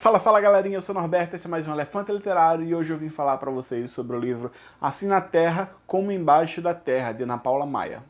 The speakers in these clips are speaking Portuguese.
Fala, fala galerinha, eu sou o Norberto, esse é mais um Elefante Literário e hoje eu vim falar para vocês sobre o livro Assim na Terra, como Embaixo da Terra, de Ana Paula Maia.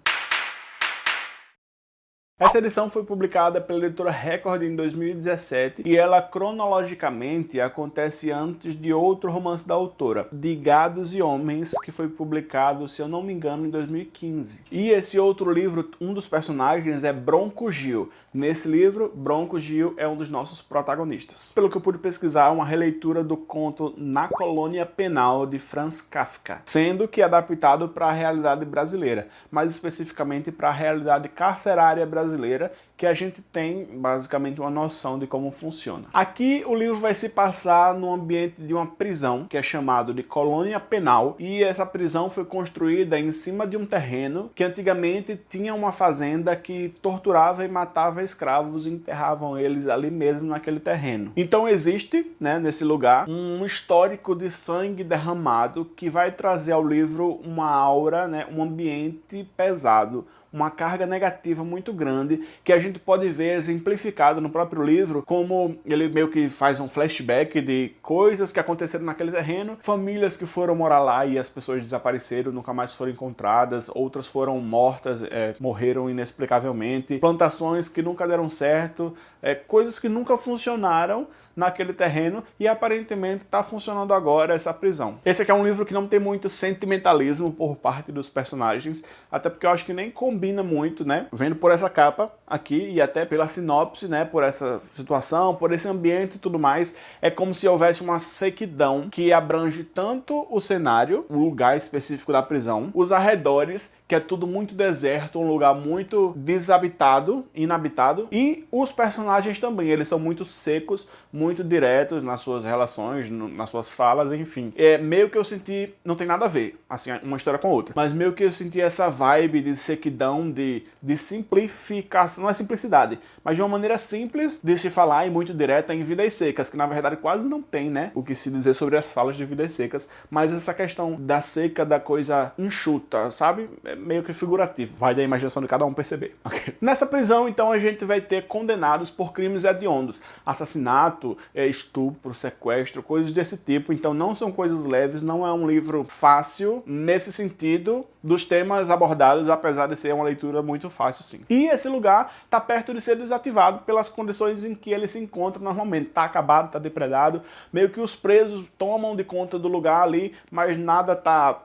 Essa edição foi publicada pela editora Record em 2017 e ela cronologicamente acontece antes de outro romance da autora, De Gados e Homens, que foi publicado, se eu não me engano, em 2015. E esse outro livro, um dos personagens é Bronco Gil. Nesse livro, Bronco Gil é um dos nossos protagonistas. Pelo que eu pude pesquisar, uma releitura do conto Na Colônia Penal de Franz Kafka, sendo que adaptado para a realidade brasileira, mais especificamente para a realidade carcerária brasileira brasileira que a gente tem basicamente uma noção de como funciona. Aqui o livro vai se passar no ambiente de uma prisão, que é chamado de colônia penal, e essa prisão foi construída em cima de um terreno que antigamente tinha uma fazenda que torturava e matava escravos e enterravam eles ali mesmo naquele terreno. Então existe, né, nesse lugar, um histórico de sangue derramado que vai trazer ao livro uma aura, né, um ambiente pesado, uma carga negativa muito grande que a gente pode ver exemplificado no próprio livro, como ele meio que faz um flashback de coisas que aconteceram naquele terreno, famílias que foram morar lá e as pessoas desapareceram, nunca mais foram encontradas, outras foram mortas, é, morreram inexplicavelmente, plantações que nunca deram certo, é, coisas que nunca funcionaram naquele terreno e aparentemente está funcionando agora essa prisão. Esse aqui é um livro que não tem muito sentimentalismo por parte dos personagens, até porque eu acho que nem combina muito, né? Vendo por essa capa aqui e até pela sinopse, né? Por essa situação, por esse ambiente e tudo mais, é como se houvesse uma sequidão que abrange tanto o cenário, o lugar específico da prisão, os arredores, que é tudo muito deserto, um lugar muito desabitado, inabitado, e os personagens também, eles são muito secos, muito diretos nas suas relações, nas suas falas, enfim. É meio que eu senti, não tem nada a ver, assim, uma história com outra, mas meio que eu senti essa vibe de sequidão, de, de simplificação, não é simplicidade, mas de uma maneira simples de se falar e muito direta em Vidas Secas, que na verdade quase não tem, né, o que se dizer sobre as falas de Vidas Secas, mas essa questão da seca, da coisa enxuta, sabe? É meio que figurativo, vai da imaginação de cada um perceber. Okay. Nessa prisão, então, a gente vai ter condenados por crimes hediondos, assassinato, é, estupro, sequestro, coisas desse tipo. Então não são coisas leves, não é um livro fácil nesse sentido dos temas abordados, apesar de ser uma leitura muito fácil sim. E esse lugar está perto de ser desativado pelas condições em que ele se encontra normalmente. Está acabado, está depredado, meio que os presos tomam de conta do lugar ali, mas nada está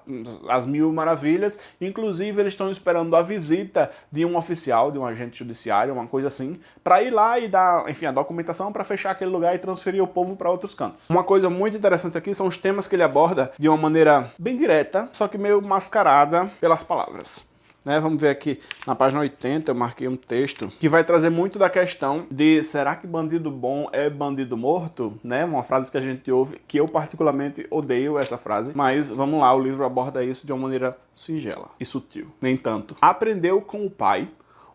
às mil maravilhas. Inclusive eles estão esperando a visita de um oficial, de um agente judiciário, uma coisa assim, para ir lá e dar, enfim, a documentação para fechar aquele lugar e transferir o povo para outros cantos. Uma coisa muito interessante aqui são os temas que ele aborda de uma maneira bem direta, só que meio mascarada pelas palavras. Né, vamos ver aqui na página 80, eu marquei um texto que vai trazer muito da questão de será que bandido bom é bandido morto? Né, uma frase que a gente ouve, que eu particularmente odeio essa frase, mas vamos lá, o livro aborda isso de uma maneira singela e sutil, nem tanto. Aprendeu com o pai,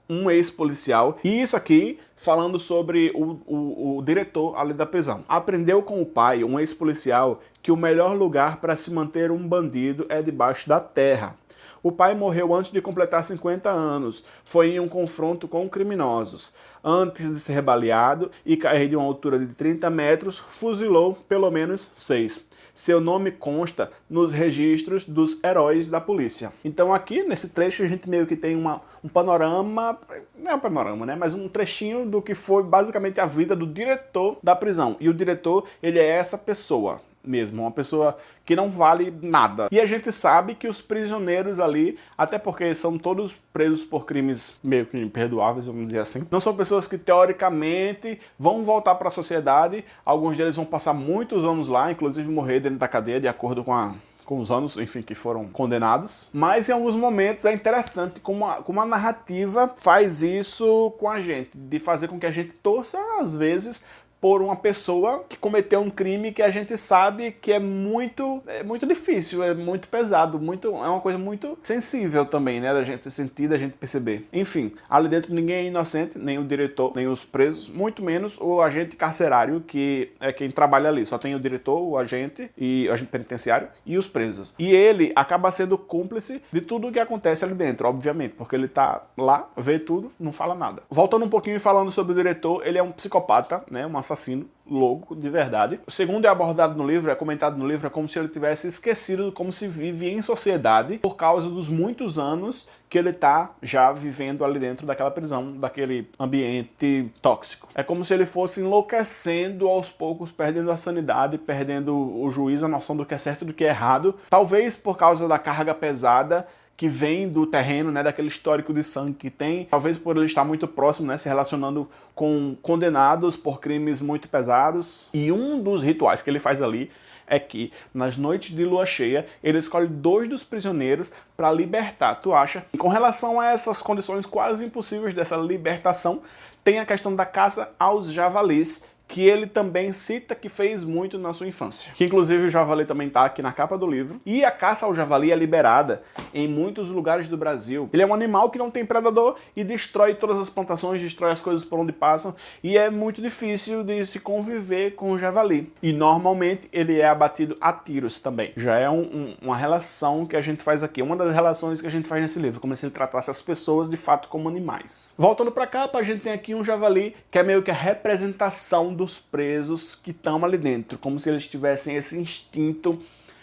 um ex-policial, e isso aqui falando sobre o, o, o, diretor ali da prisão. Aprendeu com o pai, um ex-policial, que o melhor lugar para se manter um bandido é debaixo da terra. O pai morreu antes de completar 50 anos. Foi em um confronto com criminosos. Antes de ser baleado e cair de uma altura de 30 metros, fuzilou pelo menos seis. Seu nome consta nos registros dos heróis da polícia. Então aqui, nesse trecho, a gente meio que tem uma, um panorama, não é um panorama, né? Mas um trechinho do que foi basicamente a vida do diretor da prisão. E o diretor, ele é essa pessoa, mesmo, uma pessoa que não vale nada. E a gente sabe que os prisioneiros ali, até porque são todos presos por crimes meio que imperdoáveis, vamos dizer assim, não são pessoas que teoricamente vão voltar para a sociedade, alguns deles vão passar muitos anos lá, inclusive morrer dentro da cadeia, de acordo com a com os anos, enfim, que foram condenados. Mas em alguns momentos é interessante como a, como a narrativa faz isso com a gente, de fazer com que a gente torça, às vezes, por uma pessoa que cometeu um crime que a gente sabe que é muito, é muito difícil, é muito pesado, muito, é uma coisa muito sensível também, né, da gente sentir, da gente perceber. Enfim, ali dentro ninguém é inocente, nem o diretor, nem os presos, muito menos o agente carcerário, que é quem trabalha ali. Só tem o diretor, o agente, e o agente penitenciário e os presos. E ele acaba sendo cúmplice de tudo o que acontece ali dentro, obviamente, porque ele tá lá, vê tudo, não fala nada. Voltando um pouquinho e falando sobre o diretor, ele é um psicopata, né, uma assassino louco, de verdade. O segundo é abordado no livro, é comentado no livro, é como se ele tivesse esquecido como se vive em sociedade por causa dos muitos anos que ele tá já vivendo ali dentro daquela prisão, daquele ambiente tóxico. É como se ele fosse enlouquecendo aos poucos, perdendo a sanidade, perdendo o juízo, a noção do que é certo e do que é errado. Talvez por causa da carga pesada que vem do terreno, né, daquele histórico de sangue que tem, talvez por ele estar muito próximo, né, se relacionando com condenados por crimes muito pesados. E um dos rituais que ele faz ali é que nas noites de lua cheia ele escolhe dois dos prisioneiros para libertar. Tu acha? E com relação a essas condições quase impossíveis dessa libertação, tem a questão da caça aos javalis, que ele também cita que fez muito na sua infância. Que inclusive o javali também está aqui na capa do livro. E a caça ao javali é liberada em muitos lugares do Brasil. Ele é um animal que não tem predador e destrói todas as plantações, destrói as coisas por onde passam e é muito difícil de se conviver com o javali. E normalmente ele é abatido a tiros também. Já é um, um, uma relação que a gente faz aqui, uma das relações que a gente faz nesse livro, como se ele tratasse as pessoas de fato como animais. Voltando para cá, a gente tem aqui um javali que é meio que a representação dos presos que estão ali dentro, como se eles tivessem esse instinto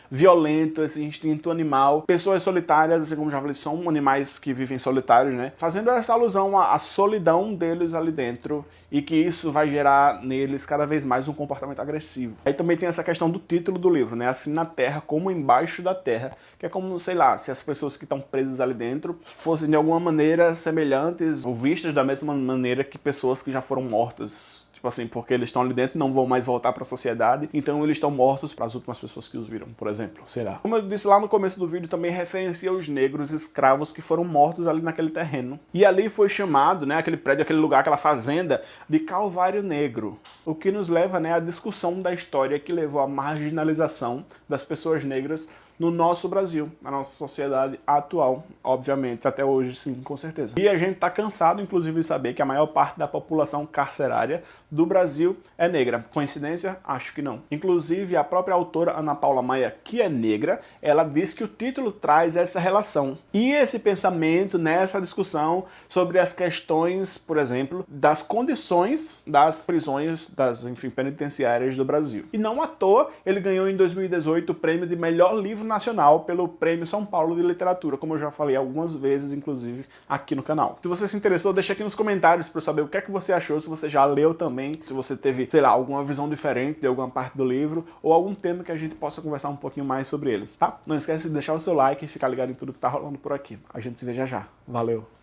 violento, esse instinto animal. Pessoas solitárias, assim como já falei, são animais que vivem solitários, né? Fazendo essa alusão à, à, solidão deles ali dentro e que isso vai gerar neles cada vez mais um comportamento agressivo. Aí também tem essa questão do título do livro, né? Assim na terra como embaixo da terra, que é como, sei lá, se as pessoas que estão presas ali dentro fossem de alguma maneira semelhantes ou vistas da mesma maneira que pessoas que já foram mortas Tipo assim, porque eles estão ali dentro não vão mais voltar para a sociedade, então eles estão mortos para as últimas pessoas que os viram, por exemplo, será? Como eu disse lá no começo do vídeo, também referencia os negros escravos que foram mortos ali naquele terreno. E ali foi chamado, né, aquele prédio, aquele lugar, aquela fazenda, de Calvário Negro. O que nos leva, né, à discussão da história que levou à marginalização das pessoas negras no nosso Brasil, na nossa sociedade atual, obviamente, até hoje sim, com certeza. E a gente está cansado, inclusive, de saber que a maior parte da população carcerária do Brasil é negra. Coincidência? Acho que não. Inclusive, a própria autora Ana Paula Maia, que é negra, ela diz que o título traz essa relação. E esse pensamento nessa discussão sobre as questões, por exemplo, das condições das prisões, das, enfim, penitenciárias do Brasil. E não à toa, ele ganhou em 2018 o prêmio de melhor livro nacional pelo Prêmio São Paulo de Literatura, como eu já falei algumas vezes, inclusive, aqui no canal. Se você se interessou, deixa aqui nos comentários para saber o que é que você achou, se você já leu também, se você teve, sei lá, alguma visão diferente de alguma parte do livro, ou algum tema que a gente possa conversar um pouquinho mais sobre ele, tá? Não esquece de deixar o seu like e ficar ligado em tudo que tá rolando por aqui. A gente se vê já já. Valeu!